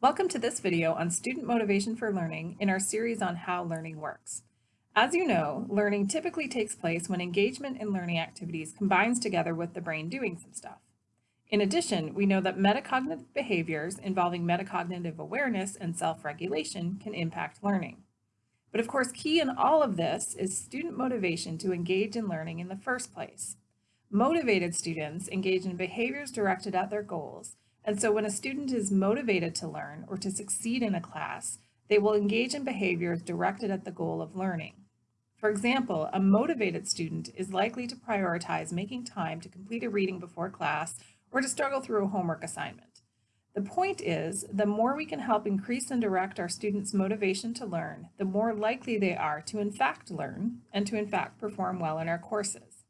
Welcome to this video on student motivation for learning in our series on how learning works. As you know, learning typically takes place when engagement in learning activities combines together with the brain doing some stuff. In addition, we know that metacognitive behaviors involving metacognitive awareness and self-regulation can impact learning. But of course, key in all of this is student motivation to engage in learning in the first place. Motivated students engage in behaviors directed at their goals and so when a student is motivated to learn or to succeed in a class, they will engage in behaviors directed at the goal of learning. For example, a motivated student is likely to prioritize making time to complete a reading before class or to struggle through a homework assignment. The point is, the more we can help increase and direct our students' motivation to learn, the more likely they are to in fact learn and to in fact perform well in our courses.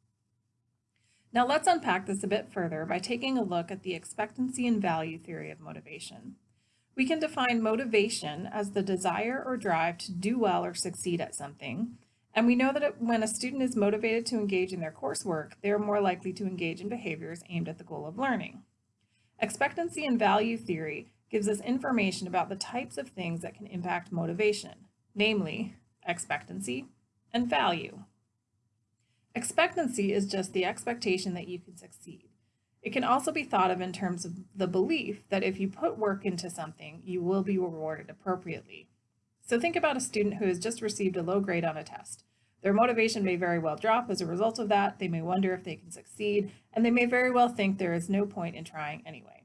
Now let's unpack this a bit further by taking a look at the expectancy and value theory of motivation. We can define motivation as the desire or drive to do well or succeed at something, and we know that when a student is motivated to engage in their coursework, they are more likely to engage in behaviors aimed at the goal of learning. Expectancy and value theory gives us information about the types of things that can impact motivation, namely expectancy and value. Expectancy is just the expectation that you can succeed. It can also be thought of in terms of the belief that if you put work into something, you will be rewarded appropriately. So think about a student who has just received a low grade on a test. Their motivation may very well drop as a result of that. They may wonder if they can succeed, and they may very well think there is no point in trying anyway.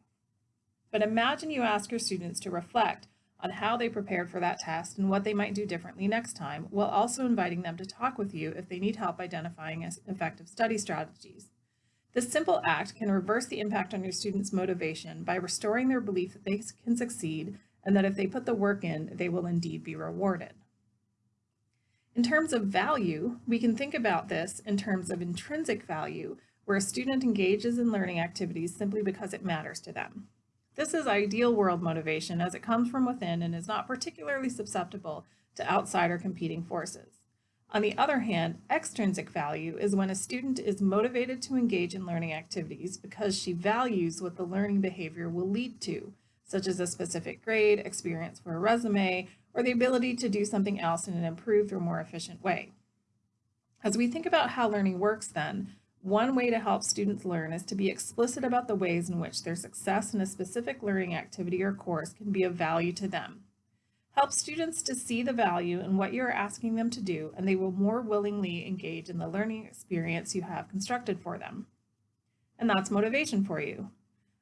But imagine you ask your students to reflect on how they prepared for that test and what they might do differently next time, while also inviting them to talk with you if they need help identifying effective study strategies. This simple act can reverse the impact on your students' motivation by restoring their belief that they can succeed and that if they put the work in, they will indeed be rewarded. In terms of value, we can think about this in terms of intrinsic value, where a student engages in learning activities simply because it matters to them. This is ideal world motivation as it comes from within and is not particularly susceptible to outside or competing forces. On the other hand, extrinsic value is when a student is motivated to engage in learning activities because she values what the learning behavior will lead to, such as a specific grade, experience for a resume, or the ability to do something else in an improved or more efficient way. As we think about how learning works then, one way to help students learn is to be explicit about the ways in which their success in a specific learning activity or course can be of value to them. Help students to see the value in what you're asking them to do, and they will more willingly engage in the learning experience you have constructed for them. And that's motivation for you.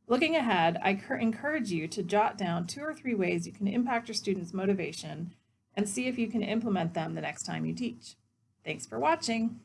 Looking ahead, I encourage you to jot down two or three ways you can impact your students' motivation and see if you can implement them the next time you teach. Thanks for watching.